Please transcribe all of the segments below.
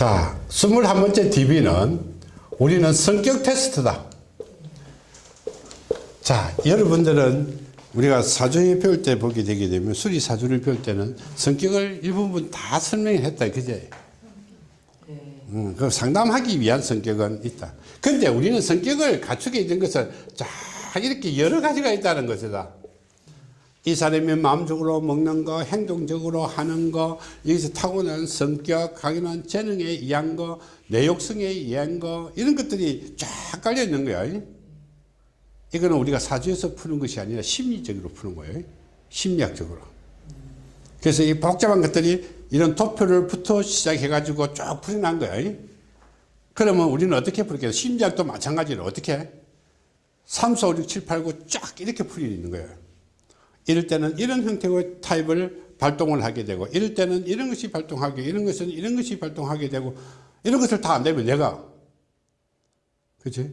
자, 21번째 DB는 우리는 성격 테스트다. 자, 여러분들은 우리가 사주에 배울 때 보게 되게 되면 수리 사주를 배울 때는 성격을 일부분 다 설명했다. 그제? 음, 그 상담하기 위한 성격은 있다. 근데 우리는 성격을 갖추게 된 것은 자, 이렇게 여러 가지가 있다는 것이다. 이 사람이 마음적으로 먹는 거, 행동적으로 하는 거, 여기서 타고난 성격, 강인한 재능에 의한 거, 내욕성에 의한 거, 이런 것들이 쫙 깔려 있는 거야. 이거는 우리가 사주에서 푸는 것이 아니라 심리적으로 푸는 거예요. 심리학적으로. 그래서 이 복잡한 것들이 이런 도표를부터 시작해 가지고 쭉 풀어난 거예요. 그러면 우리는 어떻게 풀겠어? 심리학도 마찬가지로 어떻게? 3, 4, 5, 6, 7, 8, 9 쫙 이렇게 풀리는 거예요. 이럴 때는 이런 형태의 타입을 발동을 하게 되고 이럴 때는 이런 것이 발동하게 이런 것은 이런 것이 발동하게 되고 이런 것을 다 안 되면 내가. 그치?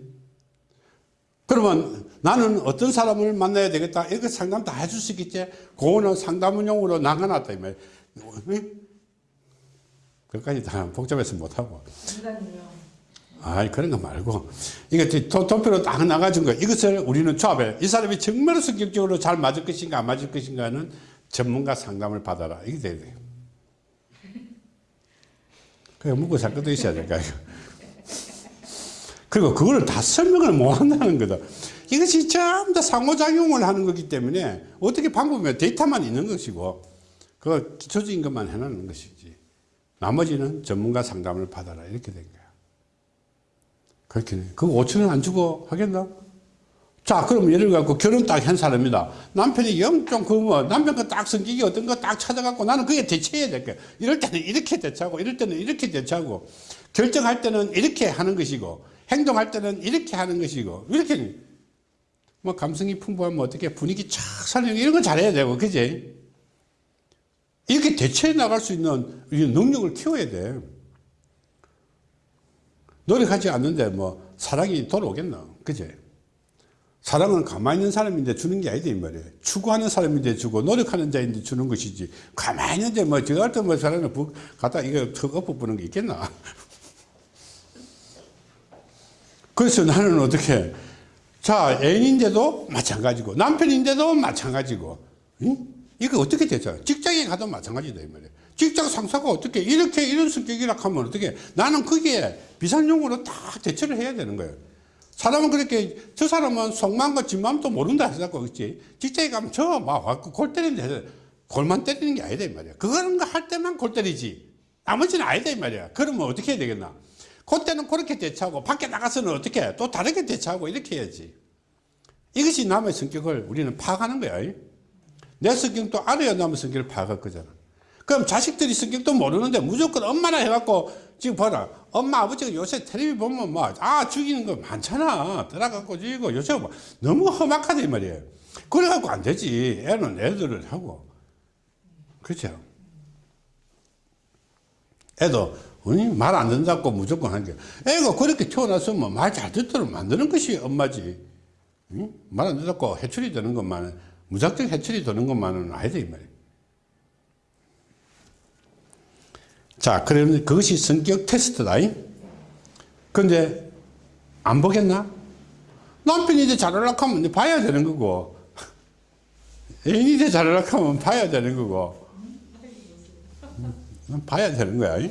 그러면 나는 어떤 사람을 만나야 되겠다. 이거 상담 다 해줄 수 있겠지? 그거는 상담용으로 나가놨다 이 말이야. 그까지 다 복잡해서 못하고 아이 그런 거 말고. 도, 도표로 딱 나가준 거. 이것을 우리는 조합해. 이 사람이 정말 성격적으로 잘 맞을 것인가 안 맞을 것인가는 전문가 상담을 받아라. 이게 돼야 돼요. 그래 묵고 살 것도 있어야 될까 그리고 그걸 다 설명을 못 한다는 거다. 이것이 전부 다 상호작용을 하는 거기 때문에 어떻게 방법이면 데이터만 있는 것이고 그 기초적인 것만 해놓는 것이지. 나머지는 전문가 상담을 받아라. 이렇게 된 거야 그렇게 그거 5천 원 안 주고 하겠나? 자, 그럼 예를 갖고 결혼 딱 한 사람이다. 남편이 영좀 그 뭐, 남편과 딱 성격이 어떤 거 딱 찾아갖고 나는 그게 대처해야 될 거야. 이럴 때는 이렇게 대처하고, 이럴 때는 이렇게 대처하고, 결정할 때는 이렇게 하는 것이고, 행동할 때는 이렇게 하는 것이고, 이렇게, 뭐, 감성이 풍부하면 어떻게 분위기 쫙 살리는 이런 거 잘해야 되고, 그지? 이렇게 대처해 나갈 수 있는 능력을 키워야 돼. 노력하지 않는데 뭐 사랑이 돌아오겠나? 그제? 사랑은 가만히 있는 사람인데 주는 게 아니다 이 말이에요. 추구하는 사람인데 주고 노력하는 자인데 주는 것이지. 가만히 있는데 뭐저 같은 뭐 사람을 부, 갖다 이거 턱 엎어보는 게 있겠나? 그래서 나는 어떻게 자 애인인데도 마찬가지고 남편인데도 마찬가지고 응? 이거 어떻게 되죠 직장에 가도 마찬가지다 이 말이에요. 직장 상사가 어떻게 이렇게 이런 성격이라 하면 어떻게 나는 거기에 비상용으로 딱 대처를 해야 되는 거예요. 사람은 그렇게 저 사람은 속마음과 뒷마음도 모른다 해서고 그렇지 직장에 가면 저막골 때리는데 골만 때리는 게 아니다 이 말이야. 그거는 할 때만 골 때리지. 나머지는 아니다 이 말이야. 그러면 어떻게 해야 되겠나? 그때는 그렇게 대처하고 밖에 나가서는 어떻게 또 다르게 대처하고 이렇게 해야지. 이것이 남의 성격을 우리는 파악하는 거야. 내 성격도 알아야 남의 성격을 파악할 거잖아. 그럼 자식들이 성격도 모르는데 무조건 엄마나 해갖고 지금 봐라. 엄마 아버지가 요새 텔레비 보면 뭐아 죽이는 거 많잖아. 들어갖고 죽이고 요새 뭐 너무 험악하다 이 말이에요. 그래갖고 안 되지. 애는 애들을 하고. 그렇죠? 애도 말 안 듣는다고 무조건 하는 게. 애가 그렇게 태어났으면 말 잘 듣도록 만드는 것이 엄마지. 응? 말안 듣다고 해출이 되는 것만은 무작정 해출이 되는 것만은 아니다 이 말이에요 자, 그러면 그것이 성격 테스트다. 근데 안 보겠나? 남편이 이제 잘하려고 하면 봐야 되는 거고, 애인이 이제 잘하려고 하면 봐야 되는 거고, 봐야 되는 거야.